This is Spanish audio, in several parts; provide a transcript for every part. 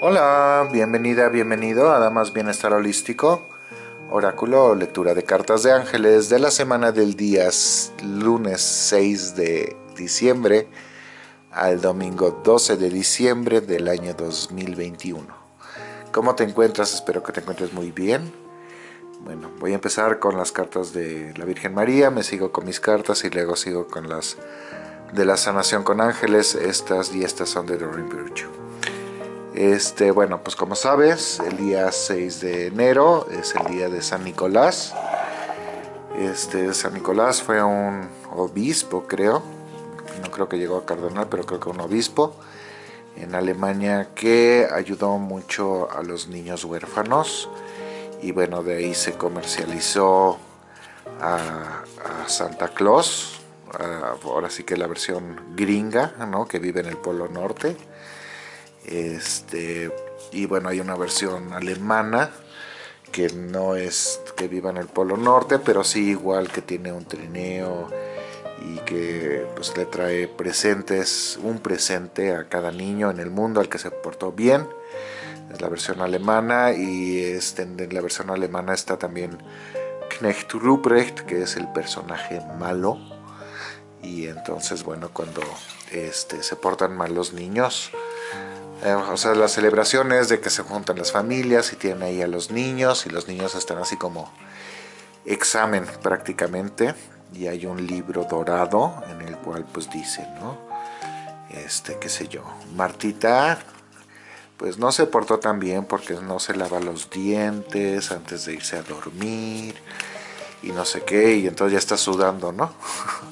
Hola, bienvenida, bienvenido a Damas Bienestar Holístico, oráculo lectura de cartas de ángeles de la semana del día lunes 6 de diciembre al domingo 12 de diciembre del año 2021. ¿Cómo te encuentras? Espero que te encuentres muy bien. Bueno, voy a empezar con las cartas de la Virgen María, me sigo con mis cartas y luego sigo con las de la sanación con ángeles, estas y estas son de Doreen Virtue. Este, bueno, pues como sabes, el día 6 de enero es el día de San Nicolás. Este, San Nicolás fue un obispo, creo. No creo que llegó a cardenal, pero creo que un obispo en Alemania que ayudó mucho a los niños huérfanos. Y bueno, de ahí se comercializó a, Santa Claus. ahora sí que la versión gringa, ¿no? Que vive en el Polo Norte este, y bueno, hay una versión alemana que no es que viva en el Polo Norte, pero sí igual que tiene un trineo y que pues le trae presentes, un presente a cada niño en el mundo al que se portó bien. Es la versión alemana y este, en la versión alemana está también Knecht Ruprecht, que es el personaje malo. Y entonces, bueno, cuando este, se portan mal los niños, eh, o sea, las celebraciones de que se juntan las familias y tienen ahí a los niños y los niños están así como examen prácticamente y hay un libro dorado en el cual pues dice, ¿no? Este, qué sé yo, Martita pues no se portó tan bien porque no se lava los dientes antes de irse a dormir y no sé qué y entonces ya está sudando, ¿no?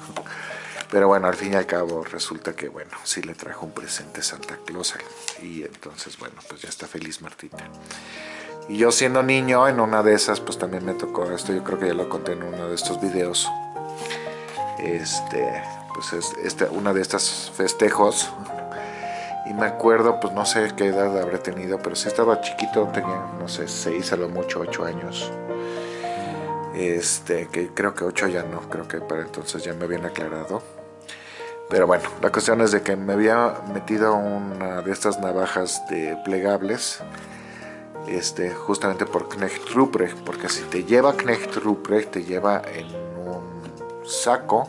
Pero bueno, al fin y al cabo resulta que, bueno, sí le trajo un presente Santa Claus. Y entonces, bueno, pues ya está feliz Martita. Y yo siendo niño, en una de esas, pues también me tocó esto. Yo creo que ya lo conté en uno de estos videos. Este, pues es este, una de estas festejos. Y me acuerdo, pues no sé qué edad habré tenido, pero sí estaba chiquito, tenía, no sé, 6 a lo mucho, 8 años este que creo que 8 ya no, creo que para entonces ya me habían aclarado. Pero bueno, la cuestión es de que me había metido una de estas navajas de plegables, este, justamente por Knecht Ruprecht, porque si te lleva Knecht Ruprecht, te lleva en un saco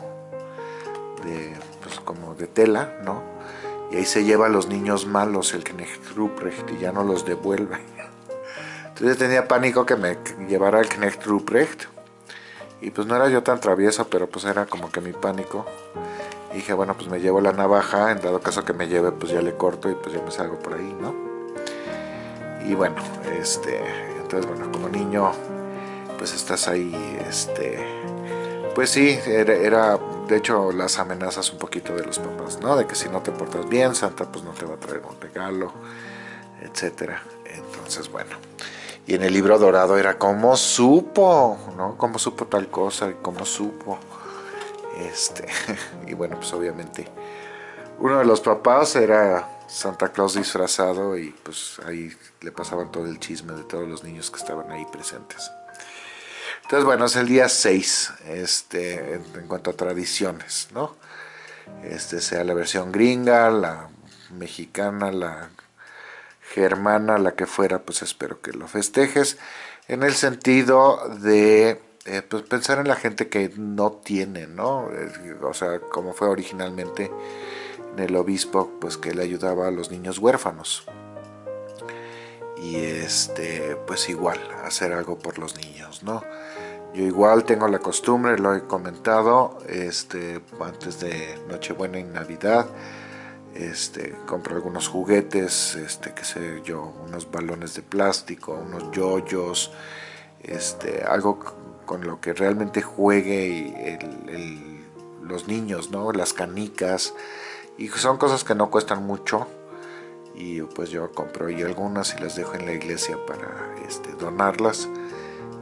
de, pues como de tela, ¿no? Y ahí se lleva a los niños malos el Knecht Ruprecht y ya no los devuelve. Entonces tenía pánico que me llevara el Knecht Ruprecht y pues no era yo tan travieso, pero pues era como que mi pánico. Dije, bueno, pues me llevo la navaja, en dado caso que me lleve, pues ya le corto y pues ya me salgo por ahí, ¿no? Y bueno, este, entonces bueno, como niño, pues estás ahí, este, pues sí, era, de hecho las amenazas un poquito de los papás, ¿no? De que si no te portas bien, Santa pues no te va a traer un regalo, etcétera. Entonces, bueno, y en el libro dorado era como supo, ¿no? Cómo supo tal cosa cómo supo. Este, y bueno, pues obviamente uno de los papás era Santa Claus disfrazado y pues ahí le pasaban todo el chisme de todos los niños que estaban ahí presentes. Entonces, bueno, es el día 6 este, en, cuanto a tradiciones, ¿no? Este sea la versión gringa, la mexicana, la germana, la que fuera, pues espero que lo festejes, en el sentido de eh, pues pensar en la gente que no tiene, ¿no? O sea, como fue originalmente en el obispo, pues que le ayudaba a los niños huérfanos. Y este, pues igual, hacer algo por los niños, ¿no? Yo igual tengo la costumbre, lo he comentado, este, antes de Nochebuena y Navidad, este, compro algunos juguetes, este, qué sé yo, unos balones de plástico, unos yoyos, este, algo con lo que realmente juegue los niños, ¿no? Las canicas, y son cosas que no cuestan mucho, y pues yo compro y algunas y las dejo en la iglesia para este, donarlas,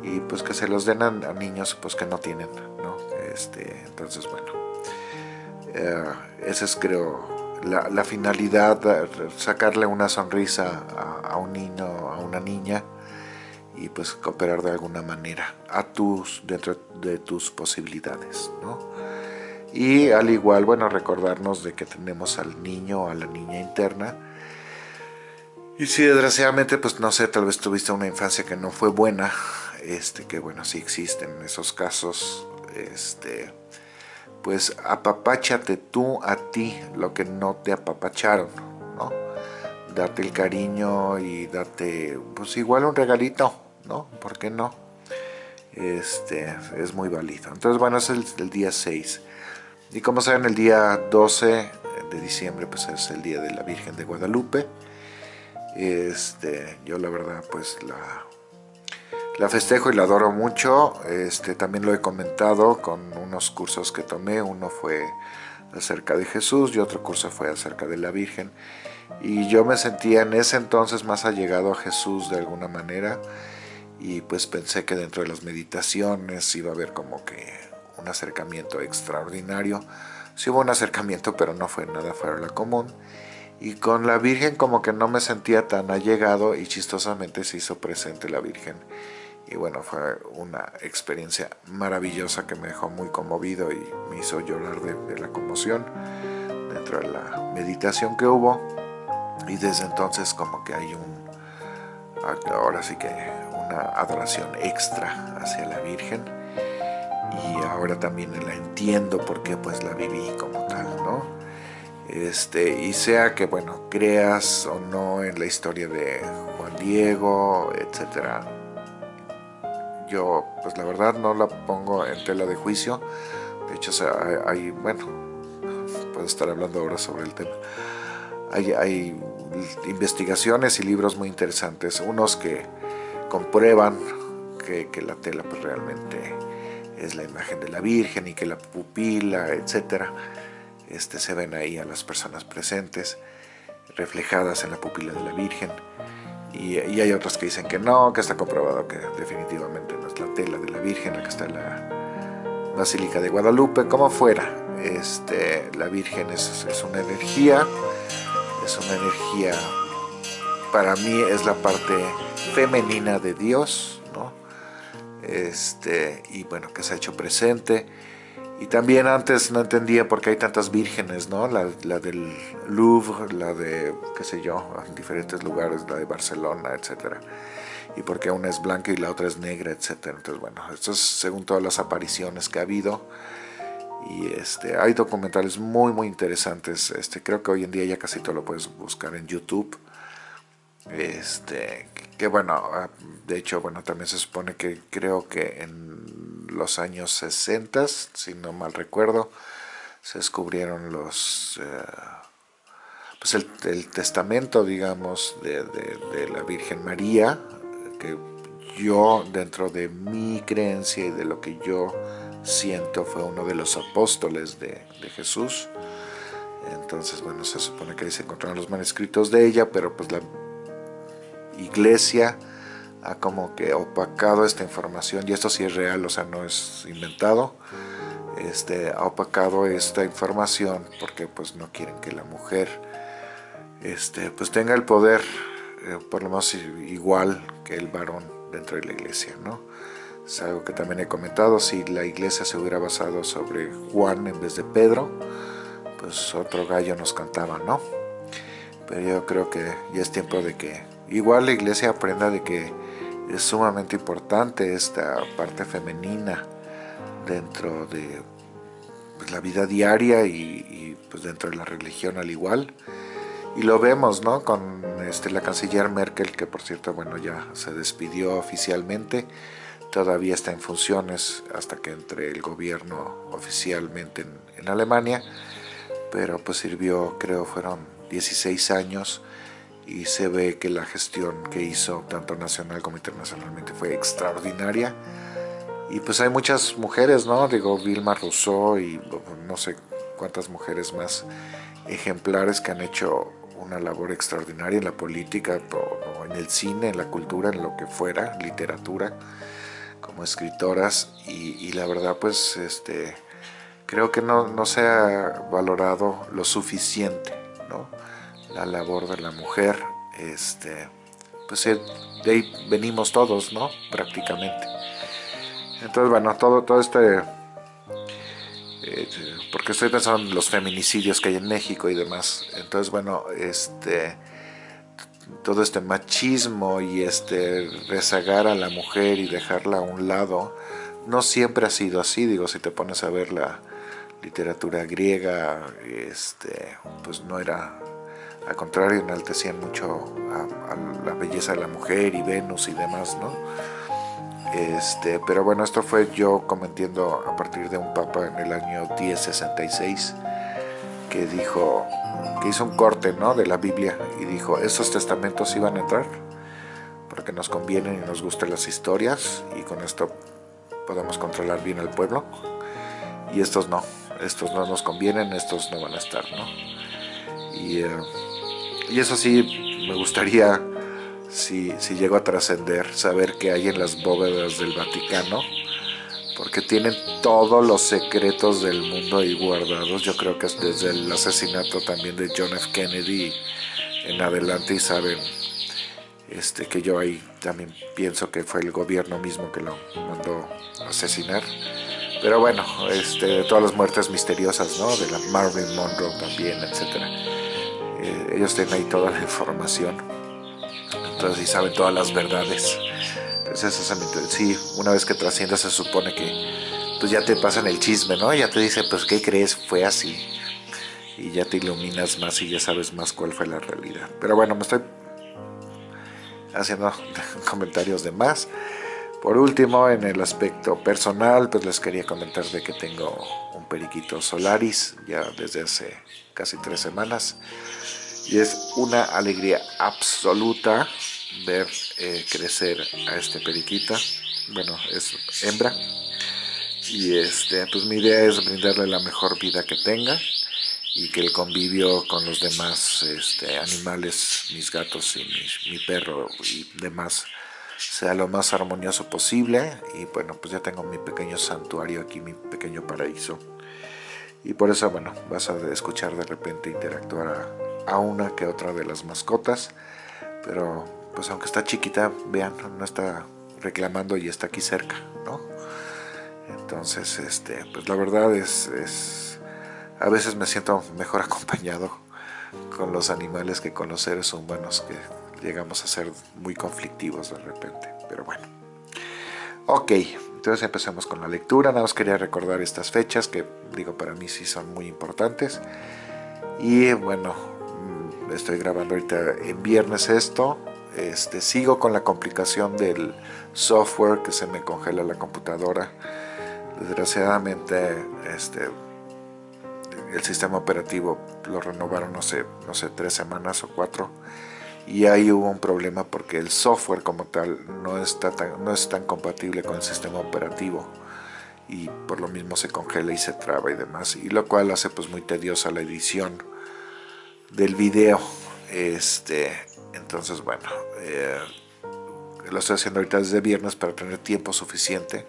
y pues que se los den a, niños pues que no tienen, ¿no? Este, entonces, bueno, eh, ese es creo la, finalidad, sacarle una sonrisa a, un niño, a una niña y pues cooperar de alguna manera a tus, dentro de tus posibilidades, Y al igual, bueno, recordarnos de que tenemos al niño o a la niña interna Y si desgraciadamente, pues no sé, tal vez tuviste una infancia que no fue buena, este, que bueno, sí existen esos casos, este, pues apapáchate tú a ti lo que no te apapacharon, ¿no? Date el cariño y date, pues igual un regalito, ¿no? ¿Por qué no? Este, es muy válido. Entonces, bueno, es el, día 6. Y como saben, el día 12 de diciembre, pues es el día de la Virgen de Guadalupe. Este, yo la verdad pues la, la festejo y la adoro mucho. Este, también lo he comentado con unos cursos que tomé. Uno fue acerca de Jesús y otro curso fue acerca de la Virgen. Y yo me sentía en ese entonces más allegado a Jesús de alguna manera. Y pues pensé que dentro de las meditaciones iba a haber como que un acercamiento extraordinario. Sí hubo un acercamiento, pero no fue nada fuera de la común y con la Virgen como que no me sentía tan allegado y chistosamente se hizo presente la Virgen. Y bueno, fue una experiencia maravillosa que me dejó muy conmovido y me hizo llorar de, la conmoción dentro de la meditación que hubo. Y desde entonces como que hay un, ahora sí que una adoración extra hacia la Virgen. Y ahora también la entiendo porque pues la viví como tal, ¿no? este, y sea que bueno, creas o no en la historia de Juan Diego, etcétera. Yo, pues la verdad no la pongo en tela de juicio. De hecho, hay, bueno, puedo estar hablando ahora sobre el tema. Hay, hay investigaciones y libros muy interesantes, unos que comprueban que, que la tela pues realmente es la imagen de la Virgen y que la pupila, etcétera este, se ven ahí a las personas presentes reflejadas en la pupila de la Virgen. Y, hay otros que dicen que no, que está comprobado que definitivamente no es la tela de la Virgen la que está en la Basílica de Guadalupe, como fuera, este, la Virgen es, es una energía, es una energía, para mí es la parte femenina de Dios, ¿no? este, y bueno, que se ha hecho presente, y también antes no entendía por qué hay tantas vírgenes, ¿no? La, del Louvre, la de, qué sé yo, en diferentes lugares, la de Barcelona, etc. Y por qué una es blanca y la otra es negra, etc. Entonces, bueno, esto es según todas las apariciones que ha habido. Y este, hay documentales muy, muy interesantes. Este, creo que hoy en día ya casi todo lo puedes buscar en YouTube. Este, que bueno, ah, de hecho, bueno, también se supone que creo que en los años 60, si no mal recuerdo, se descubrieron los, eh, pues el, testamento, digamos, de, la Virgen María, que yo, dentro de mi creencia y de lo que yo siento, fue uno de los apóstoles de, de Jesús. Entonces, bueno, se supone que ahí se encontraron los manuscritos de ella, pero pues la iglesia ha como que opacado esta información, y esto sí es real, o sea, no es inventado, este, ha opacado esta información porque pues no quieren que la mujer este, pues tenga el poder, eh, por lo menos igual que el varón dentro de la iglesia, ¿no? Es algo que también he comentado, si la iglesia se hubiera basado sobre Juan en vez de Pedro, pues otro gallo nos cantaba, ¿no? Pero yo creo que ya es tiempo de que igual la iglesia aprenda de que es sumamente importante esta parte femenina dentro de pues, la vida diaria y, pues dentro de la religión al igual. Y lo vemos, ¿no? Con este, la canciller Merkel, que por cierto, bueno, ya se despidió oficialmente. Todavía está en funciones hasta que entre el gobierno oficialmente en, en Alemania. Pero pues sirvió, creo, fueron 16 años y se ve que la gestión que hizo tanto nacional como internacionalmente fue extraordinaria y pues hay muchas mujeres, ¿no? Digo, Vilma Rousseau y no sé cuántas mujeres más ejemplares que han hecho una labor extraordinaria en la política, en el cine, en la cultura, en lo que fuera, literatura, como escritoras y, la verdad pues este creo que no, no se ha valorado lo suficiente, ¿no? La labor de la mujer, este, pues de ahí venimos todos, ¿no? Prácticamente. Entonces, bueno, todo, todo este, eh, porque estoy pensando en los feminicidios que hay en México y demás. Entonces, bueno, este, todo este machismo y este rezagar a la mujer y dejarla a un lado, no siempre ha sido así, digo, si te pones a ver la literatura griega, este, pues no era, al contrario, enaltecían mucho a, a la belleza de la mujer y Venus y demás, ¿no? Este, pero bueno, esto fue yo cometiendo a partir de un papa en el año 1066 que dijo, que hizo un corte ¿no? de la Biblia y dijo, estos testamentos iban a entrar porque nos convienen y nos gustan las historias y con esto podemos controlar bien el pueblo y estos no, estos no nos convienen, estos no van a estar, ¿no? Y, eh, y eso sí, me gustaría si, si llego a trascender, saber qué hay en las bóvedas del Vaticano, porque tienen todos los secretos del mundo ahí guardados. Yo creo que es desde el asesinato también de John F. Kennedy en adelante y saben este, que yo ahí también pienso que fue el gobierno mismo que lo mandó asesinar. Pero bueno, este, todas las muertes misteriosas, ¿no? De la Marvin Monroe también, etc. Eh, ellos tienen ahí toda la información entonces sí saben todas las verdades. Entonces sí, una vez que trasciendas se supone que pues ya te pasan el chisme, ¿no? Ya te dicen, pues ¿qué crees? Fue así. Y ya te iluminas más y ya sabes más cuál fue la realidad. Pero bueno, me estoy haciendo comentarios de más. Por último, en el aspecto personal, pues les quería comentar de que tengo un periquito Solaris ya desde hace casi tres semanas y es una alegría absoluta ver eh, crecer a este periquita. Bueno es hembra. Y este pues mi idea es brindarle la mejor vida que tenga y que el convivio con los demás este, animales mis gatos y mi, perro y demás sea lo más armonioso posible. Y bueno pues ya tengo mi pequeño santuario aquí mi pequeño paraíso. Y por eso bueno vas a escuchar de repente interactuar a, a una que otra de las mascotas, pero pues aunque está chiquita, vean, no está reclamando y está aquí cerca, ¿no? Entonces, este, pues la verdad es, es, a veces me siento mejor acompañado con los animales que con los seres humanos que llegamos a ser muy conflictivos de repente, pero bueno. Ok, entonces empecemos con la lectura, nada más quería recordar estas fechas que digo para mí sí son muy importantes y bueno, estoy grabando ahorita en viernes esto, este, sigo con la complicación del software que se me congela la computadora. Desgraciadamente este, el sistema operativo lo renovaron no sé, no sé, tres semanas o cuatro y ahí hubo un problema porque el software como tal no, está tan, no es tan compatible con el sistema operativo y por lo mismo se congela y se traba y demás y lo cual hace pues muy tediosa la edición del video. Este, entonces, bueno, eh, lo estoy haciendo ahorita desde viernes para tener tiempo suficiente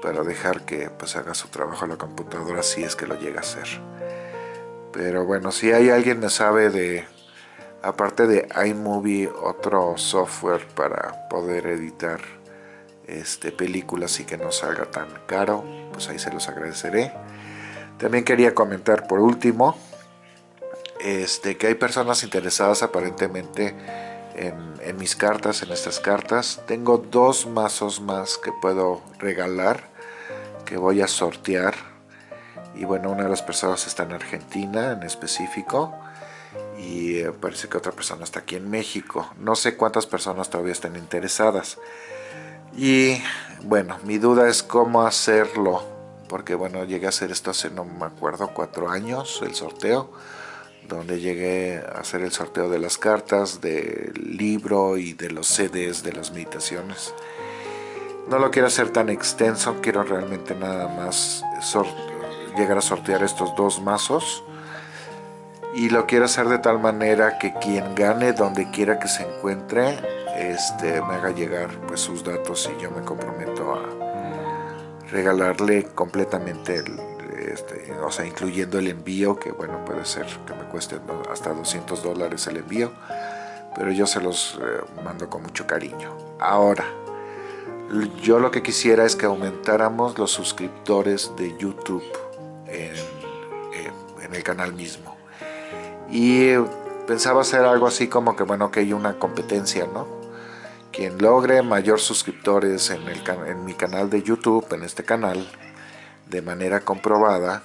para dejar que pues haga su trabajo la computadora si es que lo llega a hacer. Pero bueno, si hay alguien me sabe de, aparte de iMovie, otro software para poder editar este, películas y que no salga tan caro, pues ahí se los agradeceré. También quería comentar por último, este, que hay personas interesadas aparentemente en, mis cartas, en estas cartas. Tengo dos mazos más que puedo regalar, que voy a sortear. Y bueno, una de las personas está en Argentina en específico. Y eh, parece que otra persona está aquí en México. No sé cuántas personas todavía están interesadas. Y bueno, mi duda es cómo hacerlo. Porque bueno, llegué a hacer esto hace, no me acuerdo, cuatro años, el sorteo donde llegué a hacer el sorteo de las cartas, del libro y de los CDs de las meditaciones. No lo quiero hacer tan extenso, quiero realmente nada más llegar a sortear estos dos mazos. Y lo quiero hacer de tal manera que quien gane donde quiera que se encuentre, este, me haga llegar pues, sus datos y yo me comprometo a regalarle completamente el, este, o sea, incluyendo el envío, que bueno, puede ser que me cueste hasta 200 dólares el envío, pero yo se los eh, mando con mucho cariño. Ahora, yo lo que quisiera es que aumentáramos los suscriptores de YouTube en, el canal mismo. Y pensaba hacer algo así como que, bueno, que hay una competencia, ¿no? Quien logre mayor suscriptores en, el, en mi canal de YouTube, en este canal, de manera comprobada,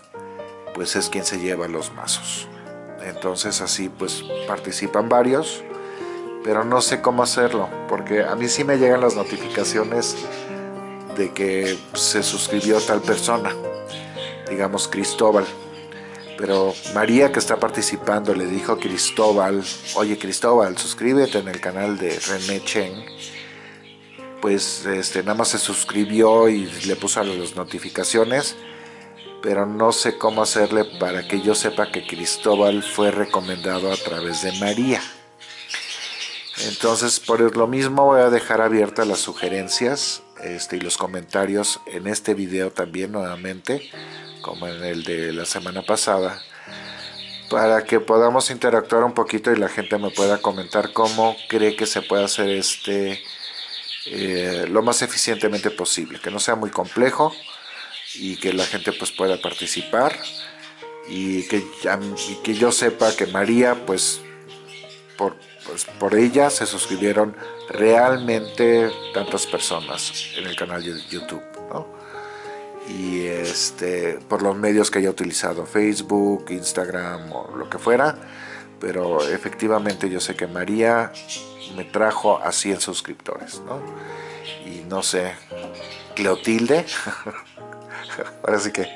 pues es quien se lleva los mazos. Entonces así pues participan varios, pero no sé cómo hacerlo, porque a mí sí me llegan las notificaciones de que se suscribió tal persona, digamos Cristóbal. Pero María que está participando le dijo Cristóbal, oye Cristóbal, suscríbete en el canal de René Chen. Pues este, nada más se suscribió y le puso las notificaciones, pero no sé cómo hacerle para que yo sepa que Cristóbal fue recomendado a través de María. Entonces, por lo mismo voy a dejar abiertas las sugerencias este, y los comentarios en este video también nuevamente como en el de la semana pasada, para que podamos interactuar un poquito y la gente me pueda comentar cómo cree que se puede hacer este eh, lo más eficientemente posible, que no sea muy complejo y que la gente pues pueda participar y que, que yo sepa que María pues por, pues por ella se suscribieron realmente tantas personas en el canal de YouTube. ¿no? y este, por los medios que haya utilizado, Facebook, Instagram o lo que fuera, pero efectivamente yo sé que María me trajo a 100 suscriptores, ¿no? Y no sé, Cleotilde, ahora sí que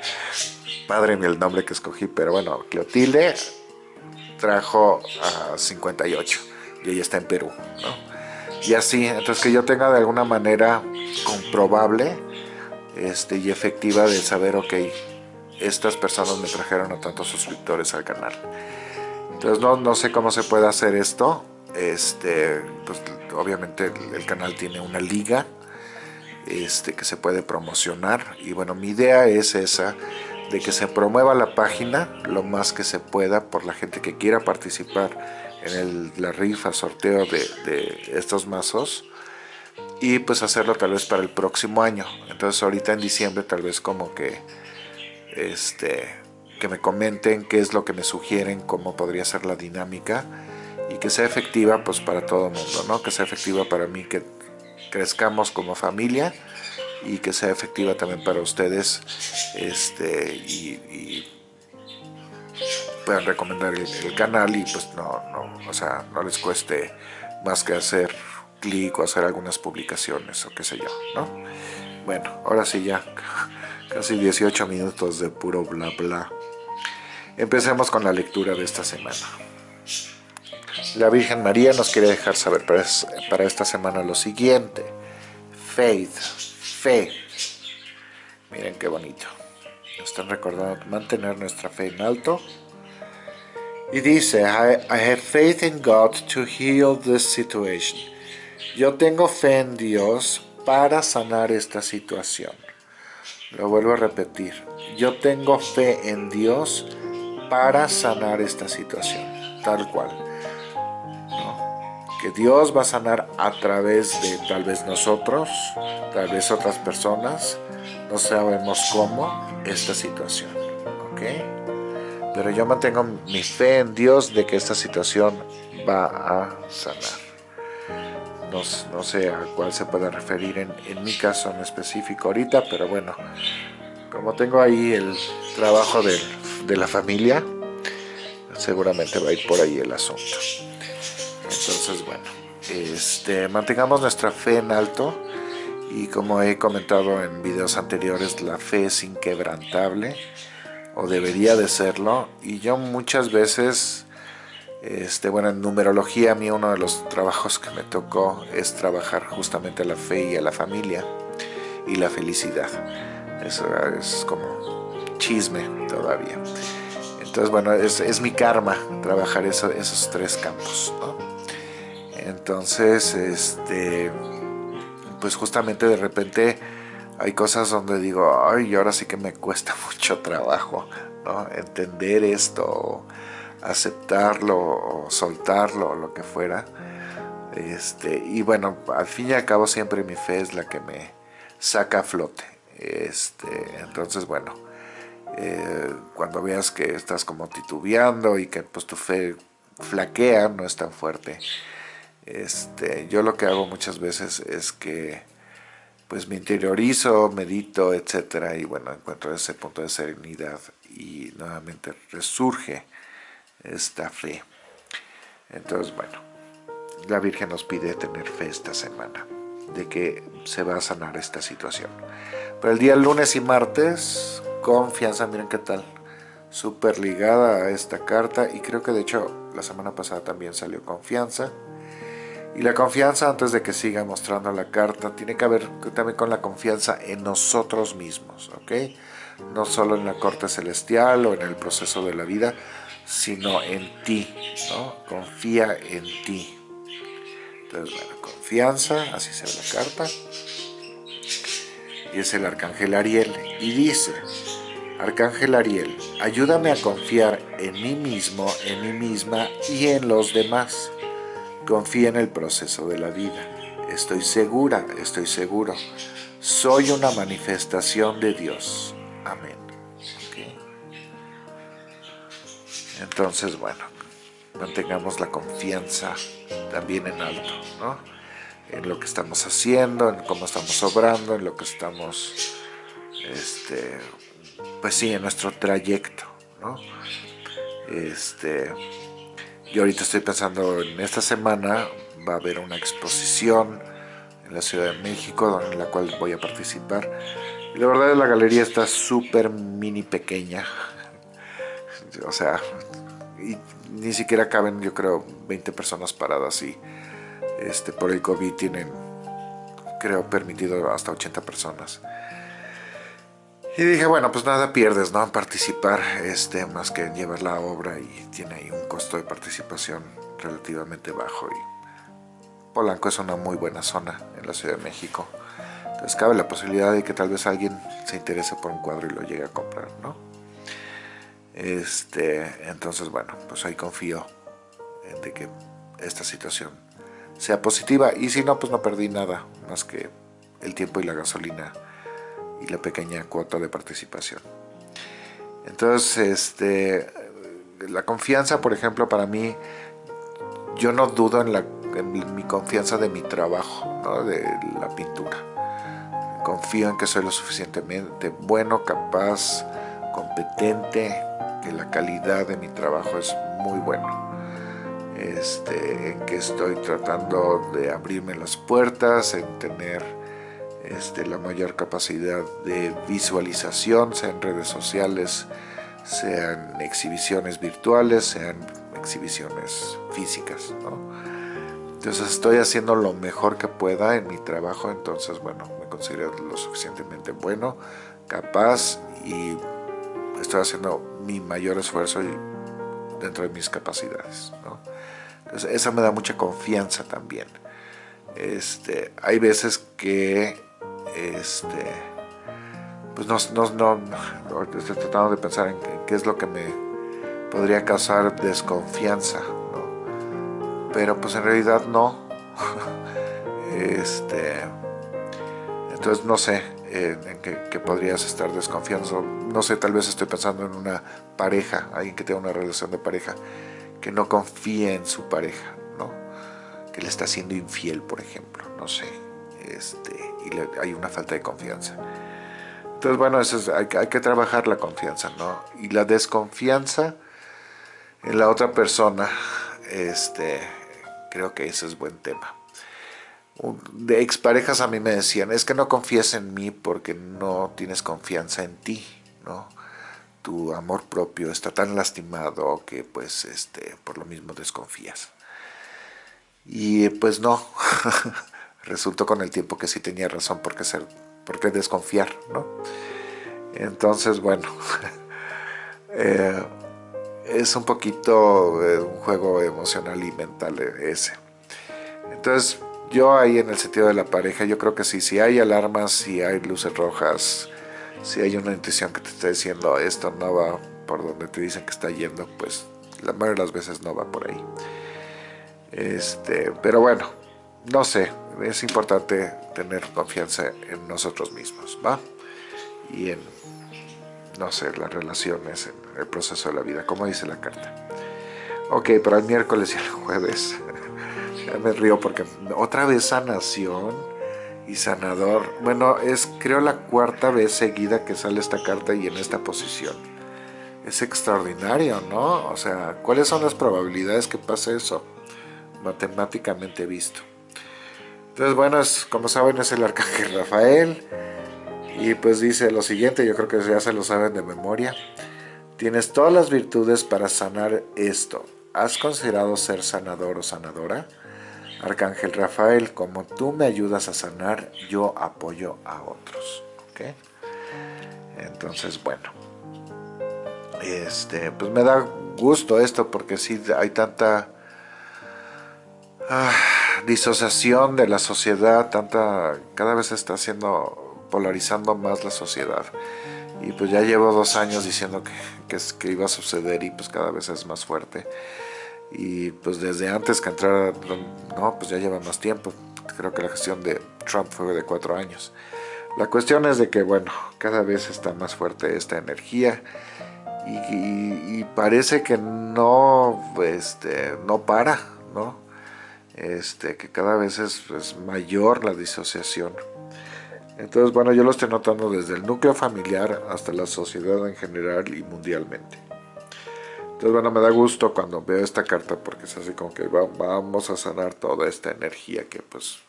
padre ni el nombre que escogí, pero bueno, Cleotilde trajo a 58 y ella está en Perú, ¿no? Y así, entonces que yo tenga de alguna manera comprobable este, y efectiva de saber, ok, estas personas me trajeron a tantos suscriptores al canal. Entonces no, no sé cómo se puede hacer esto. Este, pues, obviamente el, canal tiene una liga este, que se puede promocionar. Y bueno, mi idea es esa, de que se promueva la página lo más que se pueda por la gente que quiera participar en la rifa, sorteo de, estos mazos y pues hacerlo tal vez para el próximo año. Entonces ahorita en diciembre tal vez como que este que me comenten qué es lo que me sugieren, cómo podría ser la dinámica que sea efectiva pues para todo el mundo, ¿no? Que sea efectiva para mí, que crezcamos como familia y que sea efectiva también para ustedes este y, puedan recomendar el, el, canal y pues no, no, o sea, no les cueste más que hacer clic o hacer algunas publicaciones o qué sé yo, ¿no? Bueno, ahora sí ya, casi 18 minutos de puro bla bla. Empecemos con la lectura de esta semana. La Virgen María nos quiere dejar saber para esta semana lo siguiente. Faith, fe. Miren qué bonito. Nos están recordando mantener nuestra fe en alto. Y dice, I, I have faith in God to heal this situation. Yo tengo fe en Dios para sanar esta situación. Lo vuelvo a repetir. Yo tengo fe en Dios para sanar esta situación. Tal cual. Que Dios va a sanar a través de tal vez nosotros, tal vez otras personas. No sabemos cómo esta situación. ¿Ok? Pero yo mantengo mi fe en Dios de que esta situación va a sanar no, sé a cuál se puede referir en, mi caso en específico ahorita, pero bueno, como tengo ahí el trabajo de, la familia, seguramente va a ir por ahí el asunto. Entonces, bueno, este, mantengamos nuestra fe en alto y como he comentado en videos anteriores, la fe es inquebrantable o debería de serlo y yo muchas veces este, bueno, en numerología a mí uno de los trabajos que me tocó es trabajar justamente la fe y a la familia y la felicidad. Eso es como chisme todavía. Entonces, bueno, es, mi karma trabajar esos tres campos. Entonces, este, pues justamente de repente hay cosas donde digo, ay, ahora sí que me cuesta mucho trabajo ¿no? entender esto aceptarlo o soltarlo o lo que fuera. Este, y bueno, al fin y al cabo siempre mi fe es la que me saca a flote. Este, entonces, bueno, eh, cuando veas que estás como titubeando y que pues tu fe flaquea, no es tan fuerte. Este, yo lo que hago muchas veces es que pues me interiorizo, medito, etcétera, y bueno, encuentro ese punto de serenidad y nuevamente resurge esta fe. Entonces, bueno, la Virgen nos pide tener fe esta semana, de que se va a sanar esta situación. Pero el día lunes y martes, confianza, miren qué tal, súper ligada a esta carta, y creo que de hecho la semana pasada también salió confianza, y la confianza, antes de que siga mostrando la carta, tiene que ver también con la confianza en nosotros mismos, ¿ok? No solo en la corte celestial o en el proceso de la vida, sino en ti, ¿no? Confía en ti. Entonces, bueno, confianza, así se ve la carta. Y es el arcángel Ariel. Y dice, Arcángel Ariel, ayúdame a confiar en mí mismo, en mí misma y en los demás Confía en el proceso de la vida. Estoy segura, estoy seguro. Soy una manifestación de Dios. Amén. Entonces, bueno, mantengamos la confianza también en alto, ¿no? En lo que estamos haciendo, en cómo estamos obrando, en lo que estamos, este, pues sí, en nuestro trayecto, ¿no? Este, yo ahorita estoy pensando en esta semana va a haber una exposición en la Ciudad de México en la cual voy a participar. Y la verdad es la galería está súper mini pequeña. O sea, y ni siquiera caben yo creo 20 personas paradas y este, por el COVID tienen creo permitido hasta 80 personas. Y dije, bueno, pues nada pierdes, ¿no? En participar, este, más que llevar la obra y tiene ahí un costo de participación relativamente bajo. Y Polanco es una muy buena zona en la Ciudad de México. Entonces cabe la posibilidad de que tal vez alguien se interese por un cuadro y lo llegue a comprar, ¿no? Este, entonces, bueno, pues ahí confío en de que esta situación sea positiva. Y si no, pues no perdí nada, más que el tiempo y la gasolina y la pequeña cuota de participación. Entonces, este, la confianza, por ejemplo, para mí, yo no dudo en, la, mi confianza de mi trabajo, de la pintura. Confío en que soy lo suficientemente bueno, capaz, competente, que la calidad de mi trabajo es muy bueno. Este, en que estoy tratando de abrirme las puertas, en tener este, la mayor capacidad de visualización, sea en redes sociales, sean exhibiciones virtuales, sean exhibiciones físicas. Entonces estoy haciendo lo mejor que pueda en mi trabajo, entonces bueno, me considero lo suficientemente bueno, capaz y estoy haciendo mi mayor esfuerzo dentro de mis capacidades. Entonces eso me da mucha confianza también. Este, hay veces que este, pues no, no, no, estoy tratando de pensar en qué, es lo que me podría causar desconfianza, pero pues en realidad no. este, entonces no sé eh, en qué, podrías estar desconfiando. No sé, tal vez estoy pensando en una pareja, alguien que tenga una relación de pareja, que no confíe en su pareja, ¿no? que le está siendo infiel, por ejemplo, no sé este, y hay una falta de confianza. Entonces, bueno, eso hay, que trabajar la confianza, ¿no? Y la desconfianza en la otra persona, este, creo que ese es buen tema. De exparejas a mí me decían, es que no confías en mí porque no tienes confianza en ti, ¿no? Tu amor propio está tan lastimado que pues este, por lo mismo desconfías. Y pues no, resultó con el tiempo que sí tenía razón por qué, ser, por qué desconfiar, ¿no? Entonces, bueno, eh, es un poquito eh, un juego emocional y mental ese. Entonces, yo ahí en el sentido de la pareja, yo creo que sí, si hay alarmas, si hay luces rojas, si hay una intuición que te está diciendo esto no va por donde te dicen que está yendo, pues la mayoría de las veces no va por ahí. Este, pero bueno, no sé, es importante tener confianza en nosotros mismos, ¿va? Y en, no sé, las relaciones, en el proceso de la vida, como dice la carta. Ok, pero el miércoles y el jueves. me río porque otra vez sanación y sanador. Bueno, es creo la cuarta vez seguida que sale esta carta y en esta posición. Es extraordinario, ¿no? O sea, ¿cuáles son las probabilidades que pase eso? Matemáticamente visto. Entonces, bueno, como saben, es el arcángel Rafael. Y pues dice lo siguiente, yo creo que ya se lo saben de memoria. Tienes todas las virtudes para sanar esto. ¿Has considerado ser sanador o sanadora? Arcángel Rafael, como tú me ayudas a sanar, yo apoyo a otros. ¿okay? Entonces, bueno, este, pues me da gusto esto porque sí hay tanta ah, disociación de la sociedad, tanta, cada vez se está haciendo, polarizando más la sociedad. Y pues ya llevo dos años diciendo que, que, iba a suceder y pues cada vez es más fuerte y pues desde antes que entrara, no, pues ya lleva más tiempo. Creo que la gestión de Trump fue de cuatro años. La cuestión es de que, bueno, cada vez está más fuerte esta energía y, parece que no, este, no para, ¿no? Este, que cada vez es, es mayor la disociación. Entonces, bueno, yo lo estoy notando desde el núcleo familiar hasta la sociedad en general y mundialmente. Entonces, bueno, me da gusto cuando veo esta carta porque es así como que vamos a sanar toda esta energía que pues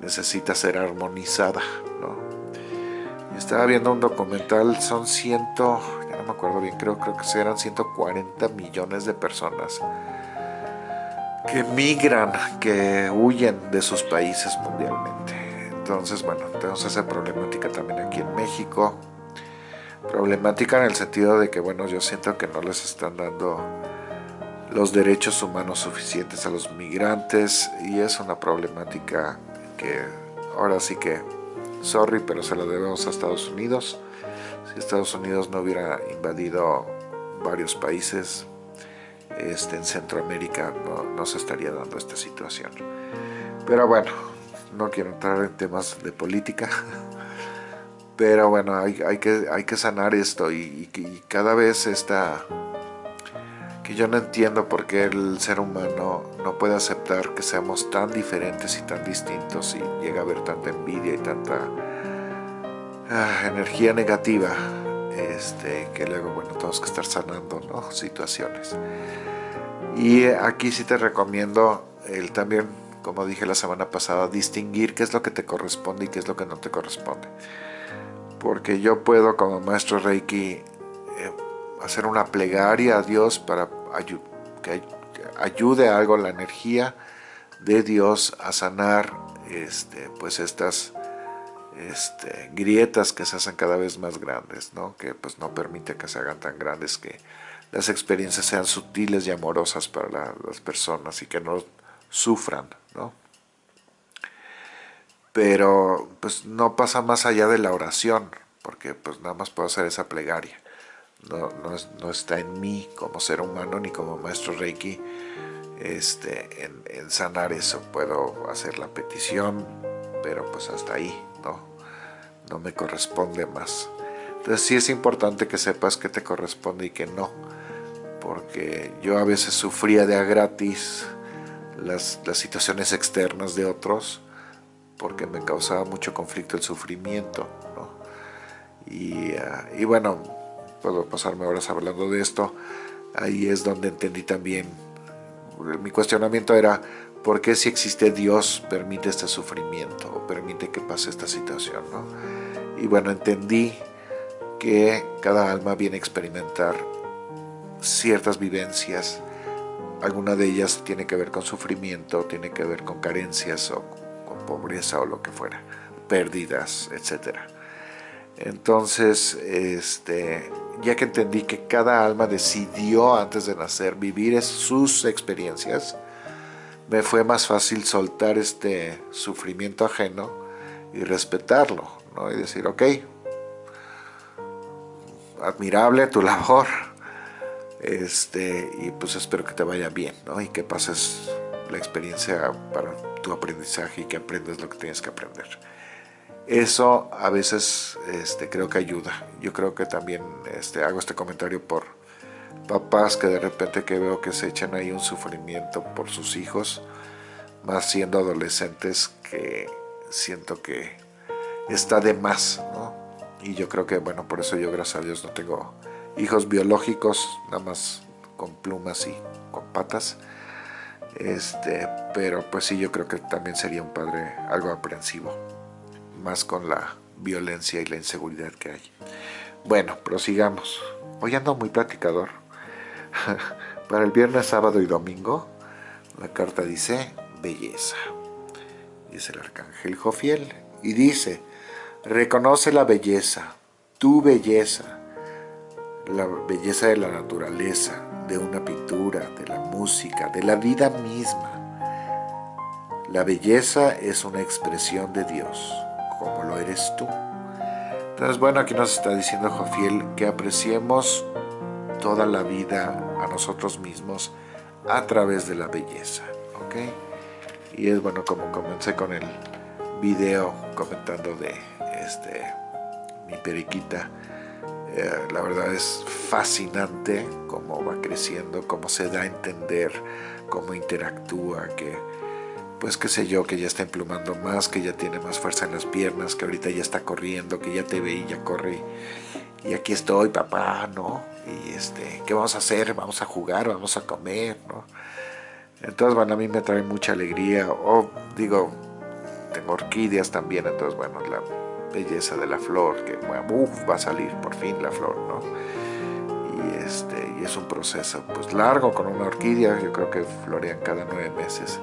necesita ser armonizada, ¿no? estaba viendo un documental, son ciento, ya no me acuerdo bien, creo, creo que eran 140 millones de personas que migran, que huyen de sus países mundialmente. Entonces, bueno, tenemos esa problemática también aquí en México problemática en el sentido de que, bueno, yo siento que no les están dando los derechos humanos suficientes a los migrantes y es una problemática que ahora sí que, sorry, pero se la debemos a Estados Unidos. Si Estados Unidos no hubiera invadido varios países este, en Centroamérica, no, se estaría dando esta situación. Pero bueno, no quiero entrar en temas de política. Pero bueno, hay, que, hay que sanar esto y, cada vez está... Que yo no entiendo por qué el ser humano no puede aceptar que seamos tan diferentes y tan distintos y llega a haber tanta envidia y tanta ah, energía negativa este, que luego, bueno, tenemos que estar sanando ¿no? situaciones. Y aquí sí te recomiendo el también, como dije la semana pasada, distinguir qué es lo que te corresponde y qué es lo que no te corresponde porque yo puedo como maestro Reiki eh, hacer una plegaria a Dios para que ayude algo la energía de Dios a sanar este, pues estas este, grietas que se hacen cada vez más grandes, ¿no? que pues no permite que se hagan tan grandes que las experiencias sean sutiles y amorosas para las personas y que no sufran. ¿no? pero pues no pasa más allá de la oración, porque pues nada más puedo hacer esa plegaria. No, no, está en mí como ser humano ni como maestro Reiki este, en, sanar eso. Puedo hacer la petición, pero pues hasta ahí, ¿no? No me corresponde más. Entonces sí es importante que sepas que te corresponde y que no, porque yo a veces sufría de a gratis las, las situaciones externas de otros, porque me causaba mucho conflicto el sufrimiento. Ah, y, bueno, puedo pasarme horas hablando de esto. Ahí es donde entendí también, mi cuestionamiento era, ¿por qué si existe Dios permite este sufrimiento o permite que pase esta situación? Y bueno, entendí que cada alma viene a experimentar ciertas vivencias, alguna de ellas tiene que ver con sufrimiento, tiene que ver con carencias o pobreza o lo que fuera, pérdidas, etc. Entonces, este, ya que entendí que cada alma decidió antes de nacer vivir sus experiencias, me fue más fácil soltar este sufrimiento ajeno y respetarlo, ¿no? y decir, ok, admirable tu labor, este, y pues espero que te vaya bien, ¿no? y que pases la experiencia para tu aprendizaje y que aprendas lo que tienes que aprender. Eso a veces este, creo que ayuda. Yo creo que también este, hago este comentario por papás que de repente que veo que se echan ahí un sufrimiento por sus hijos, más siendo adolescentes que siento que está de más, ¿no? Y yo creo que, bueno, por eso yo gracias a Dios no tengo hijos biológicos, nada más con plumas y con patas. Este, pero pues sí, yo creo que también sería un padre algo aprensivo, más con la violencia y la inseguridad que hay. Bueno, prosigamos. Hoy ando muy platicador. Para el viernes, sábado y domingo, la carta dice belleza. Dice el arcángel Jofiel y dice, reconoce la belleza, tu belleza, la belleza de la naturaleza, de una pintura, de la música, de la vida misma. La belleza es una expresión de Dios, como lo eres tú. Entonces, bueno, aquí nos está diciendo Jofiel que apreciemos toda la vida a nosotros mismos a través de la belleza, ¿ok? Y es bueno como comencé con el video comentando de este mi periquita, eh, la verdad es fascinante cómo va creciendo, cómo se da a entender, cómo interactúa, que pues qué sé yo, que ya está emplumando más, que ya tiene más fuerza en las piernas, que ahorita ya está corriendo, que ya te ve y ya corre. Y aquí estoy, papá, ¿no? Y este, ¿qué vamos a hacer? Vamos a jugar, vamos a comer, ¿no? Entonces, bueno, a mí me trae mucha alegría. O digo, tengo orquídeas también, entonces, bueno, la belleza de la flor, que va a salir por fin la flor, ¿no? Y, este, y es un proceso pues largo con una orquídea, yo creo que florean cada nueve meses.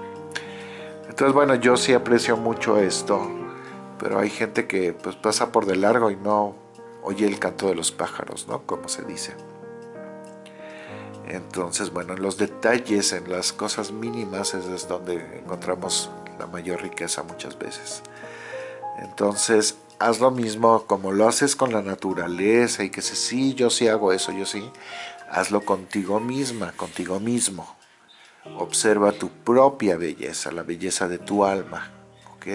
Entonces, bueno, yo sí aprecio mucho esto, pero hay gente que pues pasa por de largo y no oye el canto de los pájaros, ¿no? Como se dice. Entonces, bueno, en los detalles, en las cosas mínimas es donde encontramos la mayor riqueza muchas veces. Entonces, haz lo mismo como lo haces con la naturaleza y que si sí, yo sí hago eso, yo sí, hazlo contigo misma, contigo mismo. Observa tu propia belleza, la belleza de tu alma, ¿ok?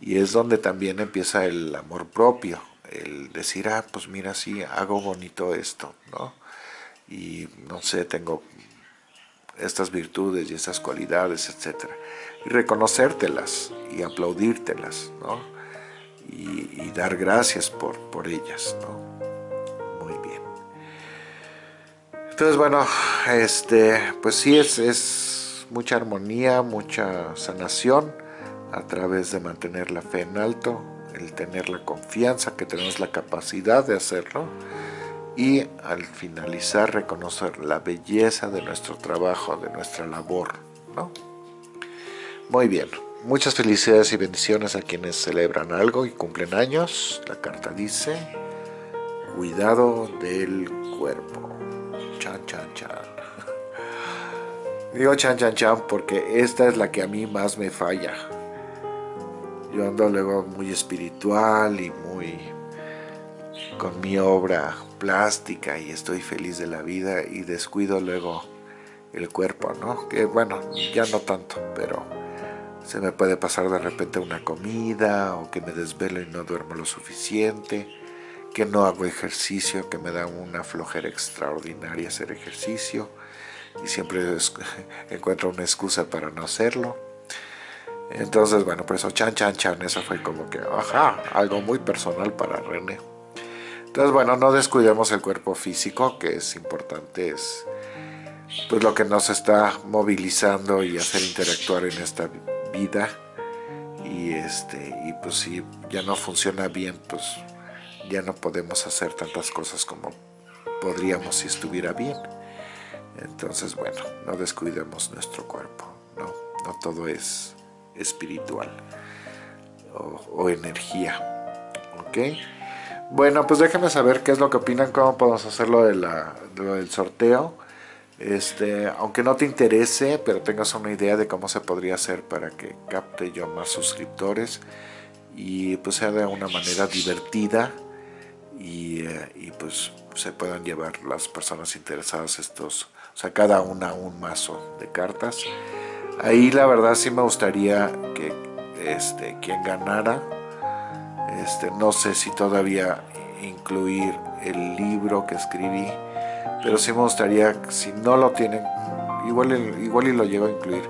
Y es donde también empieza el amor propio, el decir, ah, pues mira, sí, hago bonito esto, ¿no? Y no sé, tengo estas virtudes y estas cualidades, etc. Y reconocértelas y aplaudírtelas, ¿no? y, dar gracias por, por ellas, ¿no? Muy bien. Entonces, bueno, este, pues sí, es, es mucha armonía, mucha sanación a través de mantener la fe en alto, el tener la confianza que tenemos la capacidad de hacerlo y al finalizar reconocer la belleza de nuestro trabajo, de nuestra labor, ¿no? Muy bien. Muchas felicidades y bendiciones a quienes celebran algo y cumplen años. La carta dice, cuidado del cuerpo. Chan, chan, chan. Digo chan, chan, chan porque esta es la que a mí más me falla. Yo ando luego muy espiritual y muy con mi obra plástica y estoy feliz de la vida y descuido luego el cuerpo, ¿no? Que bueno, ya no tanto, pero se me puede pasar de repente una comida o que me desvelo y no duermo lo suficiente, que no hago ejercicio, que me da una flojera extraordinaria hacer ejercicio y siempre encuentro una excusa para no hacerlo. Entonces, bueno, por eso chan, chan, chan, eso fue como que, ajá, algo muy personal para René. Entonces, bueno, no descuidemos el cuerpo físico, que es importante, es pues lo que nos está movilizando y hacer interactuar en esta vida. Y este y pues si ya no funciona bien pues ya no podemos hacer tantas cosas como podríamos si estuviera bien. Entonces bueno no descuidemos nuestro cuerpo no no todo es espiritual o, energía ok bueno pues déjenme saber qué es lo que opinan cómo podemos de lo del sorteo este, aunque no te interese, pero tengas una idea de cómo se podría hacer para que capte yo más suscriptores y pues sea de una manera divertida y, eh, pues se puedan llevar las personas interesadas estos, o sea, cada una un mazo de cartas. Ahí la verdad sí me gustaría que este, quien ganara, este, no sé si todavía incluir el libro que escribí pero sí me gustaría, si no lo tienen, igual, igual y lo llevo a incluir,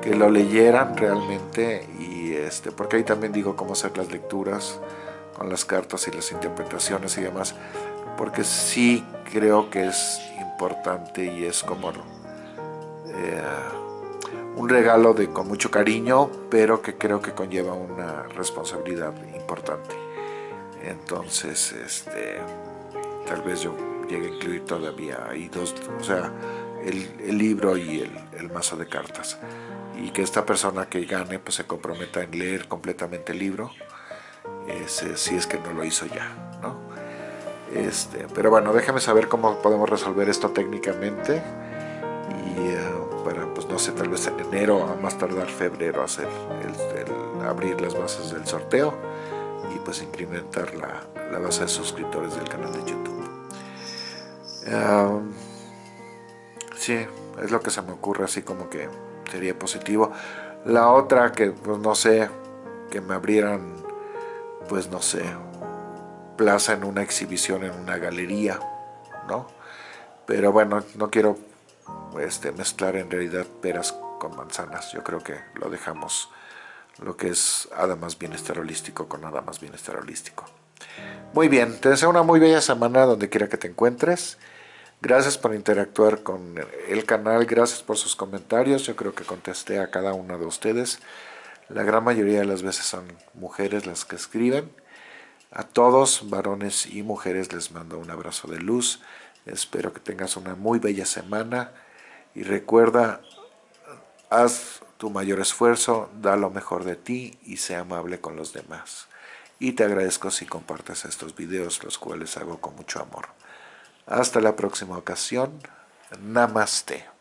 que lo leyeran realmente y este, porque ahí también digo cómo hacer las lecturas con las cartas y las interpretaciones y demás, porque sí creo que es importante y es como eh, un regalo de con mucho cariño, pero que creo que conlleva una responsabilidad importante. Entonces, este, tal vez yo llegue a incluir todavía ahí dos, o sea, el, libro y el, mazo de cartas. Y que esta persona que gane pues se comprometa en leer completamente el libro, si es que no lo hizo ya, ¿no? Este, pero bueno, déjame saber cómo podemos resolver esto técnicamente para, pues no sé, tal vez en enero a más tardar febrero hacer abrir las bases del sorteo y pues incrementar la, la base de suscriptores del canal de YouTube. sí, es lo que se me ocurre así como que sería positivo. La otra que pues no sé, que me abrieran pues no sé, plaza en una exhibición en una galería, ¿no? Pero bueno, no quiero este, mezclar en realidad peras con manzanas. Yo creo que lo dejamos lo que es más Bienestar Holístico con más Bienestar Holístico. Muy bien, te deseo una muy bella semana donde quiera que te encuentres. Gracias por interactuar con el canal, gracias por sus comentarios. Yo creo que contesté a cada uno de ustedes. La gran mayoría de las veces son mujeres las que escriben. A todos, varones y mujeres, les mando un abrazo de luz. Espero que tengas una muy bella semana y recuerda, haz tu mayor esfuerzo, da lo mejor de ti y sea amable con los demás. Y te agradezco si compartes estos videos, los cuales hago con mucho amor. Hasta la próxima ocasión. Namaste.